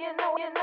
you know, you know.